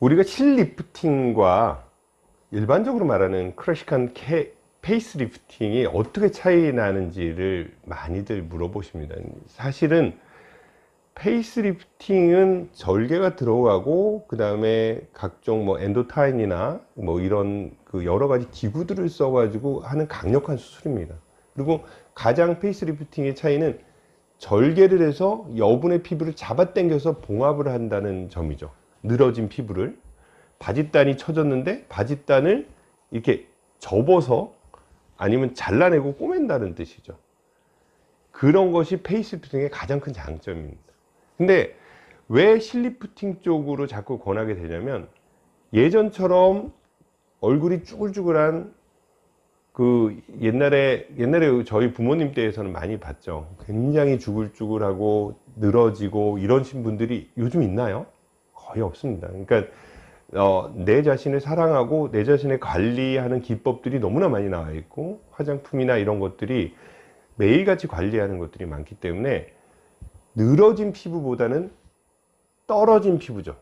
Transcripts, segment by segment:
우리가 실lifting과 일반적으로 말하는 클래식한 케, face lifting이 어떻게 차이 나는지를 많이들 물어보십니다. 사실은 face lifting은 절개가 들어가고 그 다음에 각종 뭐 엔도타인이나 뭐 이런 그 여러 가지 기구들을 써 가지고 하는 강력한 수술입니다. 그리고 가장 face lifting의 차이는 절개를 해서 여분의 피부를 잡아 당겨서 봉합을 한다는 점이죠. 늘어진 피부를 바짓단이 쳐졌는데 바짓단을 이렇게 접어서 아니면 잘라내고 꼬맨다는 뜻이죠. 그런 것이 페이스리프팅의 가장 큰 장점입니다. 근데 왜 실리프팅 쪽으로 자꾸 권하게 되냐면 예전처럼 얼굴이 쭈글쭈글한 그 옛날에 옛날에 저희 부모님 때에서는 많이 봤죠. 굉장히 쭈글쭈글하고 늘어지고 이러신 분들이 요즘 있나요? 거의 없습니다. 그러니까 어, 내 자신을 사랑하고 내 자신을 관리하는 기법들이 너무나 많이 나와 있고 화장품이나 이런 것들이 매일같이 관리하는 것들이 많기 때문에 늘어진 피부보다는 떨어진 피부죠.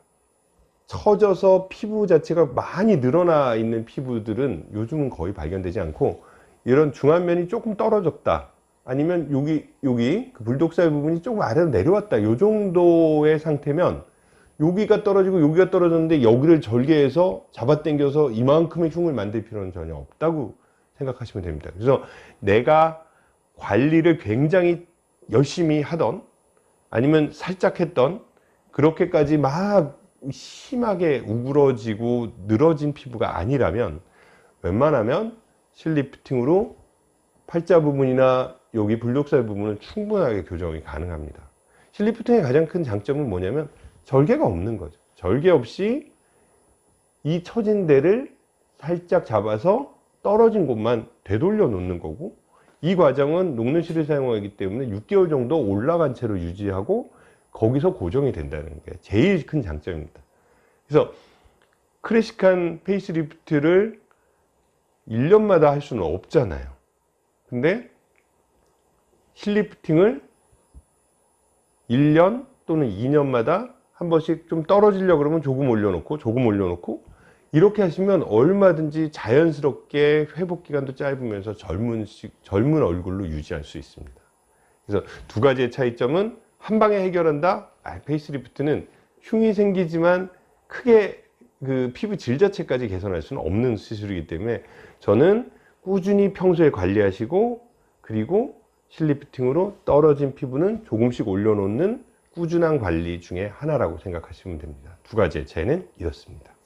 처져서 피부 자체가 많이 늘어나 있는 피부들은 요즘은 거의 발견되지 않고 이런 중안면이 조금 떨어졌다 아니면 여기 여기 그 불독살 부분이 조금 아래로 내려왔다 요 정도의 상태면 여기가 떨어지고 여기가 떨어졌는데 여기를 절개해서 잡아당겨서 이만큼의 흉을 만들 필요는 전혀 없다고 생각하시면 됩니다. 그래서 내가 관리를 굉장히 열심히 하던 아니면 살짝 했던 그렇게까지 막 심하게 우그러지고 늘어진 피부가 아니라면 웬만하면 실리프팅으로 팔자 부분이나 여기 불독살 부분은 충분하게 교정이 가능합니다. 실lifting의 가장 큰 장점은 뭐냐면 절개가 없는 거죠. 절개 없이 이 처진 데를 살짝 잡아서 떨어진 곳만 되돌려 놓는 거고 이 과정은 녹는실을 사용하기 때문에 6개월 정도 올라간 채로 유지하고 거기서 고정이 된다는 게 제일 큰 장점입니다. 그래서 클래식한 face lift를 1년마다 할 수는 없잖아요. 근데 실lifting을 1년 또는 2년마다 한 번씩 좀 떨어지려고 그러면 조금 올려놓고 조금 올려놓고 이렇게 하시면 얼마든지 자연스럽게 회복 기간도 짧으면서 젊은, 젊은 얼굴로 유지할 수 있습니다. 그래서 두 가지의 차이점은 한 방에 해결한다? 아, face lift는 흉이 생기지만 크게 그 피부 질 자체까지 개선할 수는 없는 수술이기 때문에 저는 꾸준히 평소에 관리하시고 그리고 실리프팅으로 떨어진 피부는 조금씩 올려놓는 꾸준한 관리 중에 하나라고 생각하시면 됩니다. 두 가지의 차이는 이렇습니다